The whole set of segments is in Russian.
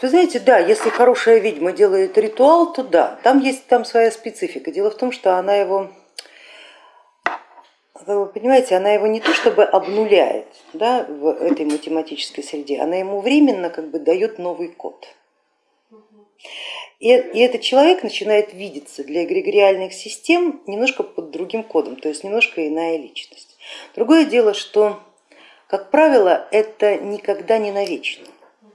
Вы знаете, да, если хорошая ведьма делает ритуал, то да, там есть там своя специфика. Дело в том, что она его, вы понимаете, она его не то чтобы обнуляет да, в этой математической среде, она ему временно как бы дает новый код. И, и этот человек начинает видеться для эгрегориальных систем немножко под другим кодом, то есть немножко иная личность. Другое дело, что, как правило, это никогда не навечно.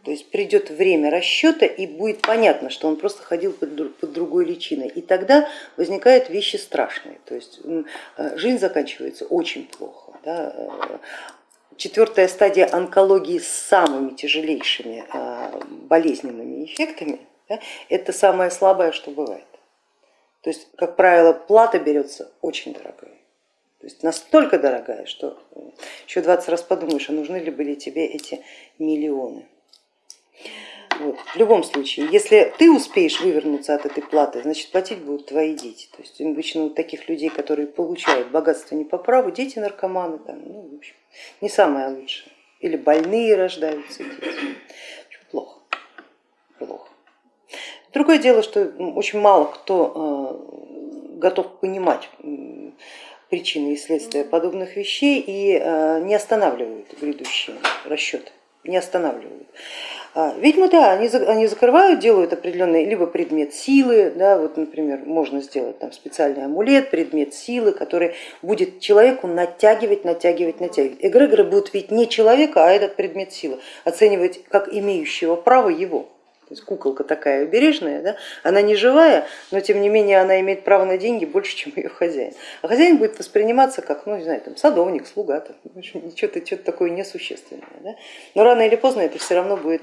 То есть придет время расчета и будет понятно, что он просто ходил под, другой личиной. И тогда возникают вещи страшные. То есть э, жизнь заканчивается очень плохо. Да? Э, четвертая стадия онкологии с самыми тяжелейшими э, болезненными эффектами, да, это самое слабое, что бывает. То есть, как правило, плата берется очень дорогая. То есть настолько дорогая, что еще 20 раз подумаешь, а нужны ли были тебе эти миллионы. Вот. В любом случае, если ты успеешь вывернуться от этой платы, значит платить будут твои дети. То есть обычно у таких людей, которые получают богатство не по праву, дети наркоманы, там, ну, в общем, не самое лучшее. Или больные рождаются дети. Плохо, плохо. Другое дело, что очень мало кто э, готов понимать причины и следствия подобных вещей и э, не останавливают грядущие расчеты, не останавливают. А, ведьмы, да, они, они закрывают, делают определенный либо предмет силы, да, вот, например, можно сделать там специальный амулет, предмет силы, который будет человеку натягивать, натягивать, натягивать. Эгрегоры будут видеть не человека, а этот предмет силы, оценивать как имеющего право его. То есть куколка такая убережная, да? она не живая, но тем не менее она имеет право на деньги больше, чем ее хозяин. А хозяин будет восприниматься как, ну не знаю, там, садовник, слуга, что-то что такое несущественное. Да? Но рано или поздно это все равно будет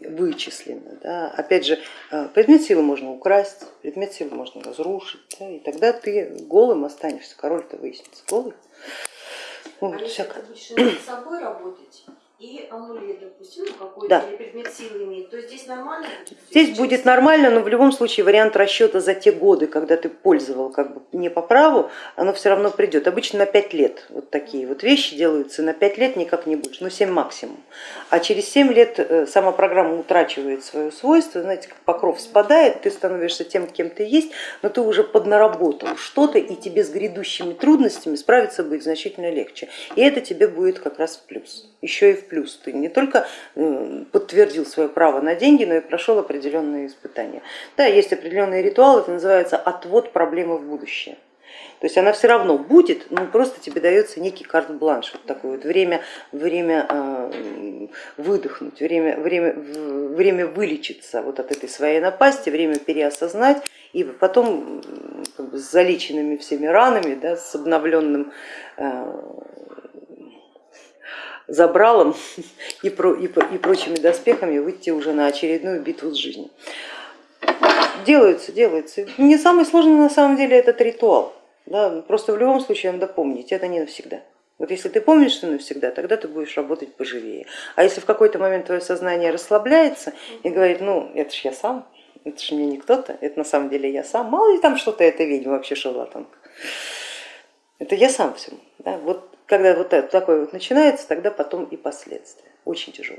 вычислено. Да? Опять же, а, предмет силы можно украсть, предмет силы можно разрушить, да? и тогда ты голым останешься, король-то выяснится голый. Вот, а с собой работать, и амулет, допустим, какой-то да. или предмет силы имеет, то здесь нормально? Здесь будет нормально, но в любом случае вариант расчета за те годы, когда ты пользовал как бы не по праву, оно все равно придет. Обычно на 5 лет вот такие вот вещи делаются, на 5 лет никак не будешь, ну 7 максимум. А через 7 лет э, сама программа утрачивает свое свойство, знаете, как покров спадает, ты становишься тем, кем ты есть, но ты уже поднаработал что-то, и тебе с грядущими трудностями справиться будет значительно легче. И это тебе будет как раз в плюс, еще и в плюс. Ты не только э, подтвердил свое право на деньги, но и прошел определенные испытания. Да, есть определенный ритуал, это называется отвод проблемы в будущее. То есть она все равно будет, но просто тебе дается некий карт-бланш, вот такое вот время, время э, выдохнуть, время, время, время вылечиться вот от этой своей напасти, время переосознать и потом как бы, с залеченными всеми ранами, да, с обновленным э, забралом и, про, и, и прочими доспехами выйти уже на очередную битву с жизнью. Делается, делается. Не самый сложный на самом деле этот ритуал. Да, просто в любом случае надо помнить, это не навсегда. Вот если ты помнишь, что навсегда, тогда ты будешь работать поживее. А если в какой-то момент твое сознание расслабляется и говорит, ну это ж я сам, это же мне не кто-то, это на самом деле я сам, мало ли там что-то это ведьма вообще шарлатанка. Это я сам все. Да? Вот когда вот такое вот начинается, тогда потом и последствия. Очень тяжело.